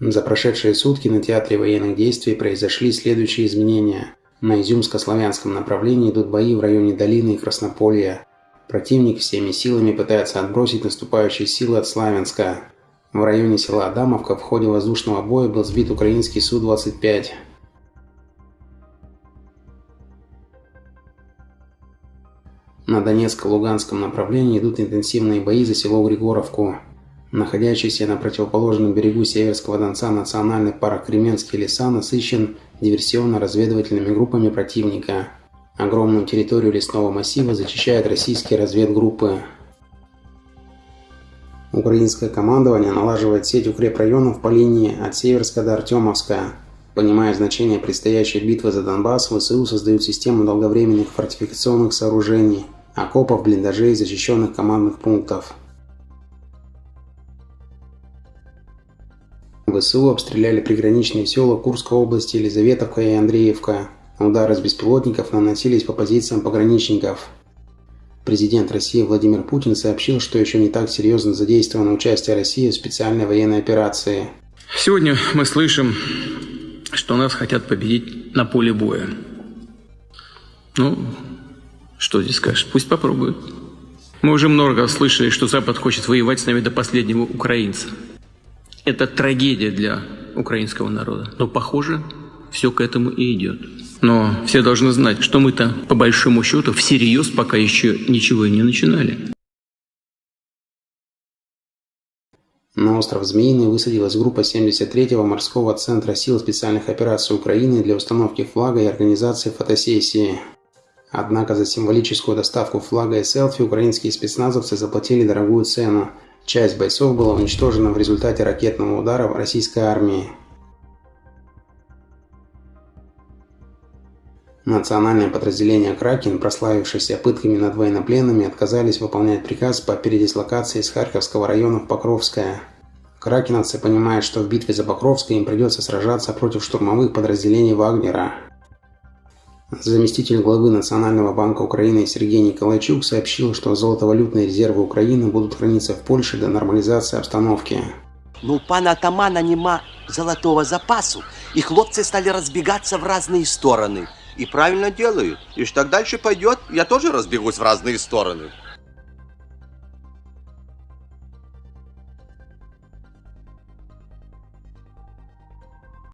За прошедшие сутки на театре военных действий произошли следующие изменения. На Изюмско-славянском направлении идут бои в районе Долины и Краснополья. Противник всеми силами пытается отбросить наступающие силы от Славянска. В районе села Адамовка в ходе воздушного боя был сбит украинский Су-25. На Донецко-Луганском направлении идут интенсивные бои за село Григоровку. Находящийся на противоположном берегу Северского Донца национальный парк Кременские леса насыщен диверсионно-разведывательными группами противника. Огромную территорию лесного массива зачищают российские разведгруппы. Украинское командование налаживает сеть укрепрайонов по линии от Северска до Артемовска. Понимая значение предстоящей битвы за Донбасс, ВСУ создают систему долговременных фортификационных сооружений, окопов, блиндажей, защищенных командных пунктов. ВСУ обстреляли приграничные села Курской области, Елизаветовка и Андреевка. Удары с беспилотников наносились по позициям пограничников. Президент России Владимир Путин сообщил, что еще не так серьезно задействовано участие России в специальной военной операции. Сегодня мы слышим, что нас хотят победить на поле боя. Ну, что здесь скажешь? Пусть попробуют. Мы уже много слышали, что Запад хочет воевать с нами до последнего украинца. Это трагедия для украинского народа. Но, похоже, все к этому и идет. Но все должны знать, что мы-то, по большому счету, всерьез пока еще ничего и не начинали. На остров Змеиный высадилась группа 73-го морского центра сил специальных операций Украины для установки флага и организации фотосессии. Однако за символическую доставку флага и селфи украинские спецназовцы заплатили дорогую цену. Часть бойцов была уничтожена в результате ракетного удара российской армии. Национальное подразделение «Кракен», прославившееся пытками над военнопленными, отказались выполнять приказ по передислокации из Харьковского района в Покровское. Кракеновцы понимают, что в битве за Покровское им придется сражаться против штурмовых подразделений Вагнера. Заместитель главы Национального банка Украины Сергей Николайчук сообщил, что золотовалютные резервы Украины будут храниться в Польше до нормализации обстановки. Ну, у пана атамана нема золотого запасу, и хлопцы стали разбегаться в разные стороны – и правильно делают. И так дальше пойдет, я тоже разбегусь в разные стороны.